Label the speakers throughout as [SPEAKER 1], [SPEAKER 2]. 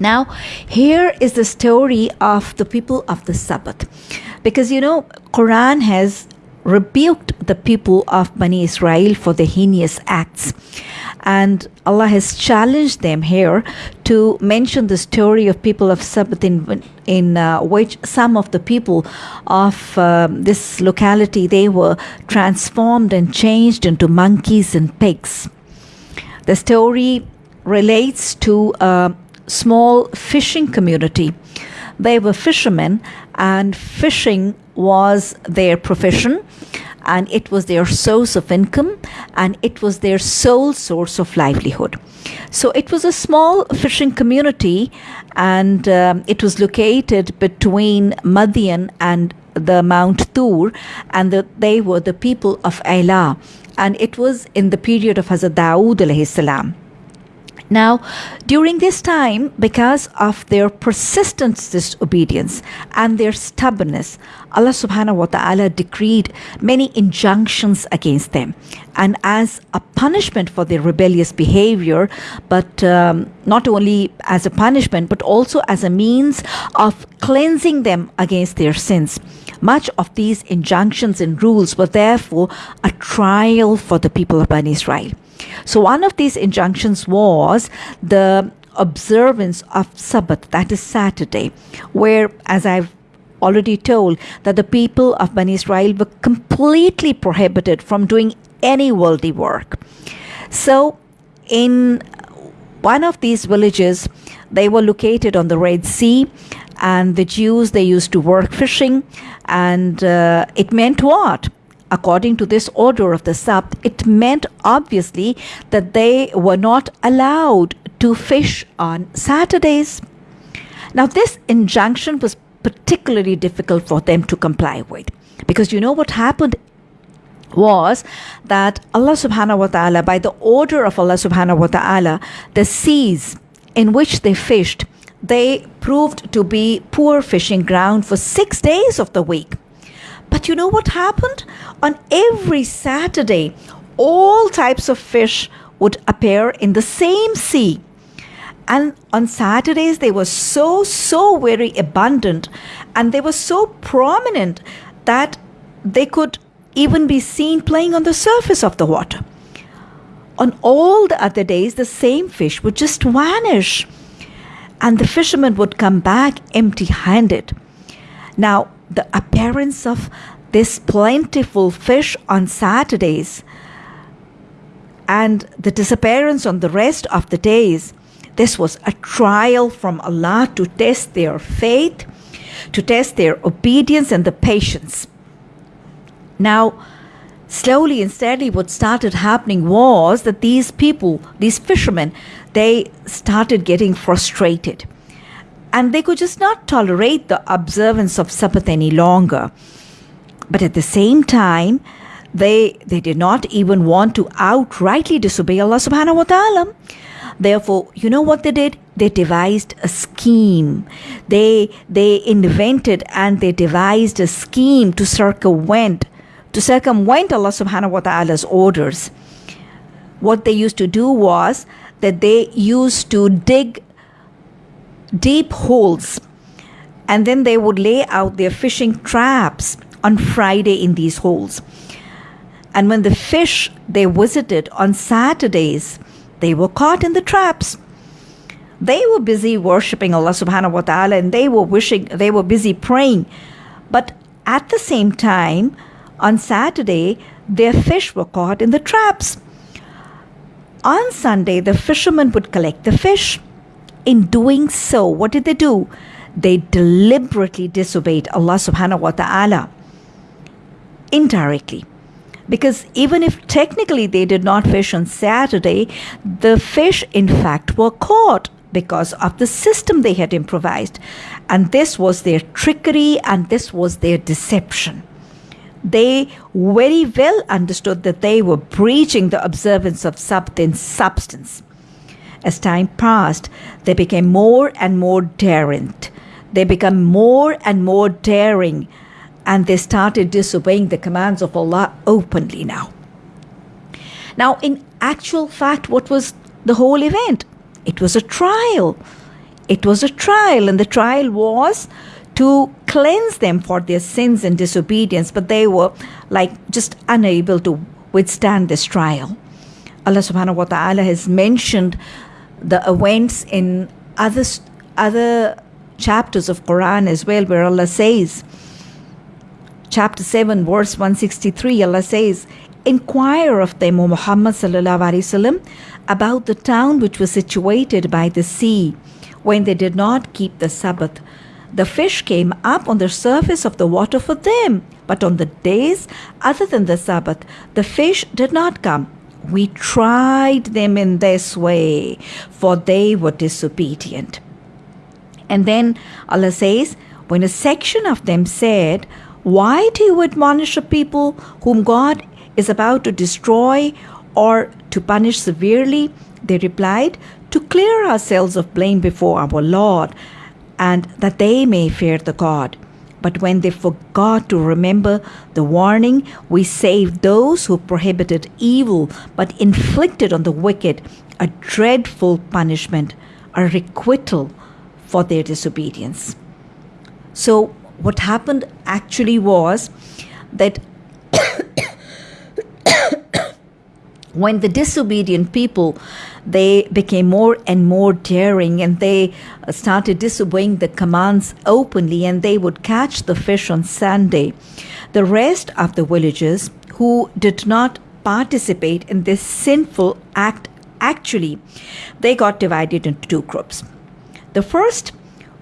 [SPEAKER 1] Now, here is the story of the people of the Sabbath. Because you know, Quran has rebuked the people of Bani Israel for their heinous acts. And Allah has challenged them here to mention the story of people of Sabbath in, in uh, which some of the people of uh, this locality, they were transformed and changed into monkeys and pigs. The story relates to a small fishing community. They were fishermen and fishing was their profession and it was their source of income and it was their sole source of livelihood. So it was a small fishing community and um, it was located between Madian and the Mount Tur and the, they were the people of Ayla and it was in the period of Hazrat Dawood. Now, during this time, because of their persistent disobedience and their stubbornness, Allah subhanahu wa ta'ala decreed many injunctions against them. And as a punishment for their rebellious behavior, but um, not only as a punishment, but also as a means of cleansing them against their sins. Much of these injunctions and rules were therefore a trial for the people of Bani Israel. So, one of these injunctions was the observance of Sabbath, that is Saturday, where, as I've already told, that the people of Bani Israel were completely prohibited from doing any worldly work. So, in one of these villages, they were located on the Red Sea, and the Jews they used to work fishing, and uh, it meant what? According to this order of the Sabt, it meant obviously that they were not allowed to fish on Saturdays. Now, this injunction was particularly difficult for them to comply with because you know what happened was that Allah subhanahu wa ta'ala, by the order of Allah subhanahu wa ta'ala, the seas in which they fished, they proved to be poor fishing ground for six days of the week. But you know what happened? On every Saturday, all types of fish would appear in the same sea. And on Saturdays, they were so, so very abundant and they were so prominent that they could even be seen playing on the surface of the water. On all the other days, the same fish would just vanish and the fishermen would come back empty handed. Now, the appearance of this plentiful fish on Saturdays and the disappearance on the rest of the days, this was a trial from Allah to test their faith, to test their obedience and the patience. Now, slowly and steadily, what started happening was that these people, these fishermen, they started getting frustrated and they could just not tolerate the observance of Sabbath any longer. But at the same time, they they did not even want to outrightly disobey Allah subhanahu wa ta'ala. Therefore, you know what they did? They devised a scheme. They they invented and they devised a scheme to circumvent to circumvent Allah subhanahu wa ta'ala's orders. What they used to do was that they used to dig deep holes and then they would lay out their fishing traps on Friday in these holes. And when the fish they visited on Saturdays, they were caught in the traps. They were busy worshipping Allah subhanahu wa ta'ala and they were wishing they were busy praying. But at the same time, on Saturday, their fish were caught in the traps. On Sunday, the fishermen would collect the fish in doing so, what did they do? They deliberately disobeyed Allah subhanahu wa ta'ala indirectly. Because even if technically they did not fish on Saturday, the fish in fact were caught because of the system they had improvised. And this was their trickery and this was their deception. They very well understood that they were breaching the observance of in substance. As time passed, they became more and more daring. They became more and more daring, and they started disobeying the commands of Allah openly now. Now, in actual fact, what was the whole event? It was a trial. it was a trial, and the trial was to cleanse them for their sins and disobedience, but they were like just unable to withstand this trial. Allah subhanahu wa ta'ala has mentioned the events in other, other chapters of Quran as well, where Allah says, chapter 7, verse 163, Allah says, Inquire of them, O Muhammad wasallam, about the town which was situated by the sea when they did not keep the Sabbath. The fish came up on the surface of the water for them, but on the days other than the Sabbath, the fish did not come. We tried them in this way, for they were disobedient. And then Allah says, when a section of them said, Why do you admonish a people whom God is about to destroy or to punish severely? They replied, To clear ourselves of blame before our Lord, and that they may fear the God. But when they forgot to remember the warning, we saved those who prohibited evil but inflicted on the wicked a dreadful punishment, a requital for their disobedience. So, what happened actually was that when the disobedient people they became more and more daring and they uh, started disobeying the commands openly and they would catch the fish on Sunday. The rest of the villagers who did not participate in this sinful act actually they got divided into two groups. The first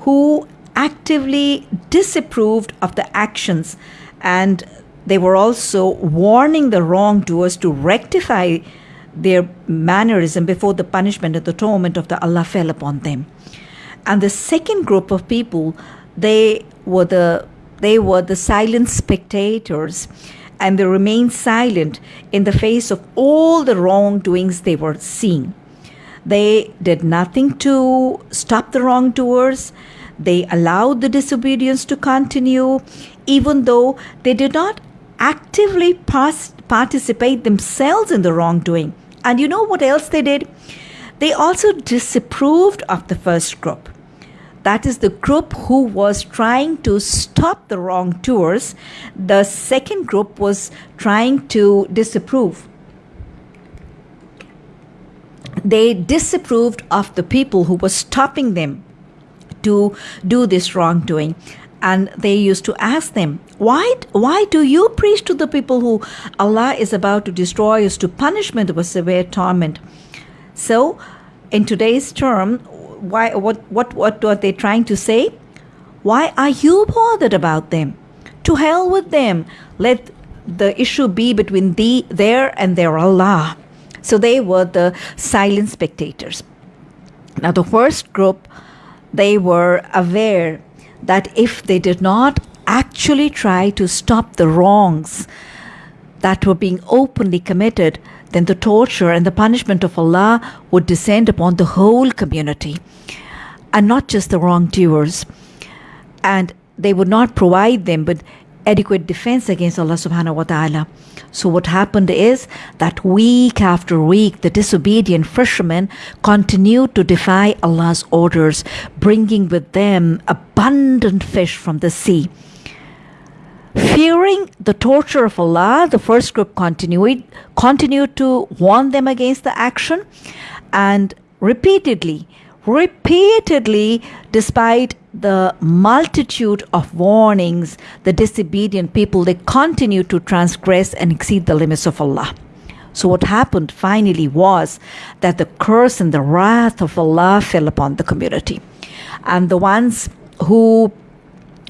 [SPEAKER 1] who actively disapproved of the actions and they were also warning the wrongdoers to rectify their mannerism before the punishment and the torment of the Allah fell upon them. And the second group of people, they were the they were the silent spectators and they remained silent in the face of all the wrongdoings they were seeing. They did nothing to stop the wrongdoers. They allowed the disobedience to continue, even though they did not actively participate themselves in the wrongdoing. And you know what else they did? They also disapproved of the first group. That is the group who was trying to stop the wrongdoers. The second group was trying to disapprove. They disapproved of the people who were stopping them to do this wrongdoing and they used to ask them why why do you preach to the people who allah is about to destroy us to punishment with severe torment? So in today's term why what what what are they trying to say? Why are you bothered about them? To hell with them. Let the issue be between thee there and their allah. So they were the silent spectators. Now the first group they were aware that if they did not actually try to stop the wrongs that were being openly committed, then the torture and the punishment of Allah would descend upon the whole community and not just the wrongdoers. And they would not provide them with adequate defense against Allah subhanahu wa ta'ala. So, what happened is that week after week, the disobedient fishermen continued to defy Allah's orders, bringing with them abundant fish from the sea. Fearing the torture of Allah, the first group continued, continued to warn them against the action and repeatedly, repeatedly, despite the multitude of warnings, the disobedient people, they continue to transgress and exceed the limits of Allah. So, what happened finally was that the curse and the wrath of Allah fell upon the community. And the ones who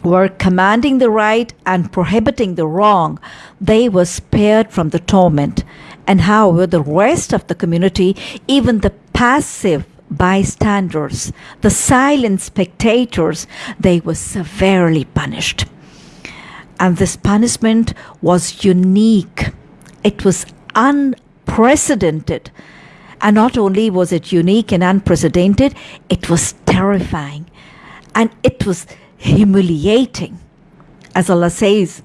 [SPEAKER 1] were commanding the right and prohibiting the wrong, they were spared from the torment. And how were the rest of the community, even the passive bystanders, the silent spectators, they were severely punished. And this punishment was unique, it was unprecedented. And not only was it unique and unprecedented, it was terrifying and it was humiliating. As Allah says,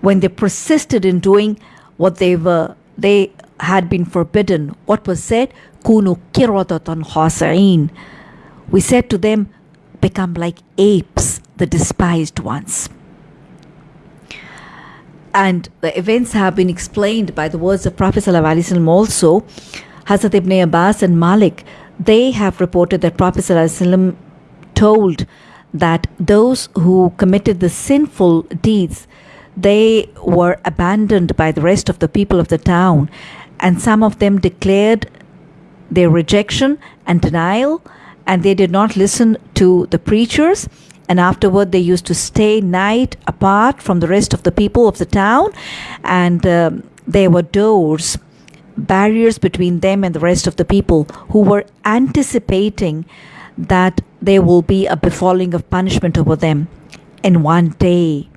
[SPEAKER 1] when they persisted in doing what they were, they had been forbidden. What was said? Kunu kiratatan. We said to them, become like apes, the despised ones. And the events have been explained by the words of Prophet ﷺ also. Hazrat ibn Abbas and Malik, they have reported that Prophet ﷺ told that those who committed the sinful deeds, they were abandoned by the rest of the people of the town, and some of them declared their rejection and denial, and they did not listen to the preachers. And afterward, they used to stay night apart from the rest of the people of the town, and um, there were doors, barriers between them and the rest of the people who were anticipating that there will be a befalling of punishment over them in one day.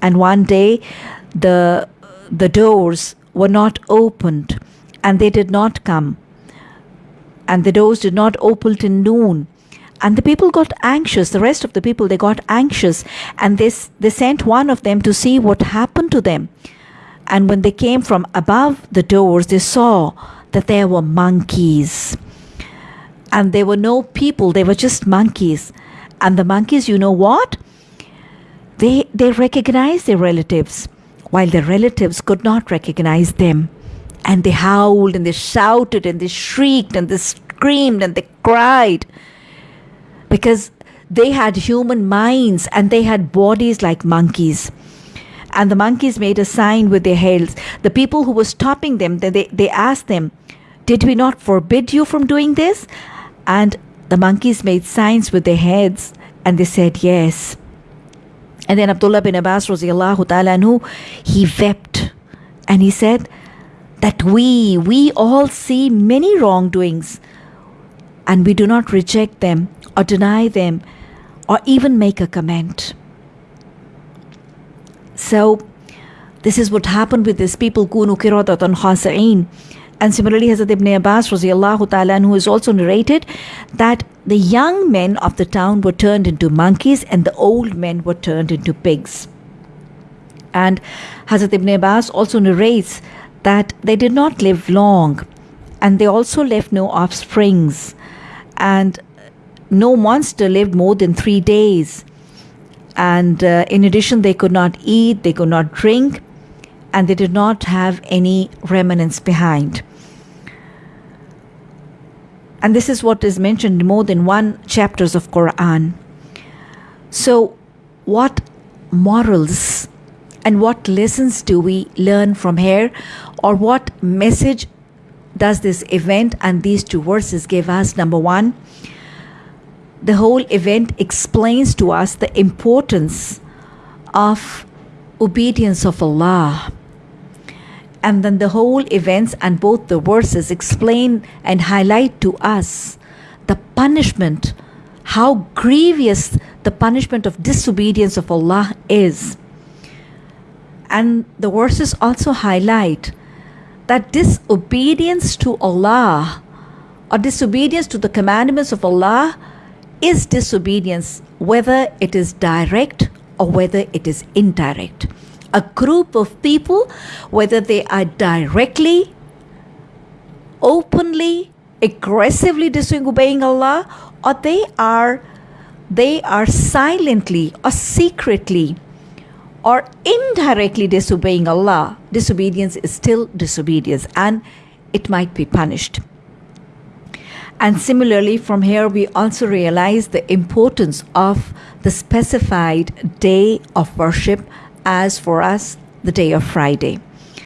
[SPEAKER 1] And one day, the the doors were not opened, and they did not come. And the doors did not open till noon. And the people got anxious the rest of the people they got anxious and they, they sent one of them to see what happened to them. And when they came from above the doors they saw that there were monkeys and there were no people. They were just monkeys. And the monkeys you know what? They they recognized their relatives while their relatives could not recognize them. And they howled and they shouted and they shrieked and they screamed and they cried. Because they had human minds and they had bodies like monkeys. And the monkeys made a sign with their heads. The people who were stopping them they, they asked them did we not forbid you from doing this and the monkeys made signs with their heads and they said yes and then abdullah bin abbas ta'ala anhu, he wept and he said that we, we all see many wrongdoings and we do not reject them or deny them or even make a comment. So, this is what happened with these people, kunu khasa'in. And similarly, Hazrat Ibn Abbas ta'ala, who is also narrated that the young men of the town were turned into monkeys and the old men were turned into pigs. And Hazrat Ibn Abbas also narrates that they did not live long and they also left no offsprings. And no monster lived more than three days. And uh, in addition they could not eat they could not drink and they did not have any remnants behind. And this is what is mentioned in more than one chapters of quran. So what morals and what lessons do we learn from here? Or what message does this event and these two verses give us? Number 1 the whole event explains to us the importance of obedience of Allah and then the whole events and both the verses explain and highlight to us the punishment how grievous the punishment of disobedience of Allah is and the verses also highlight that disobedience to Allah or disobedience to the commandments of Allah is disobedience, whether it is direct or whether it is indirect. A group of people, whether they are directly, openly, aggressively disobeying Allah, or they are they are silently or secretly or indirectly disobeying Allah, disobedience is still disobedience and it might be punished. And similarly, from here, we also realize the importance of the specified day of worship as for us, the day of Friday.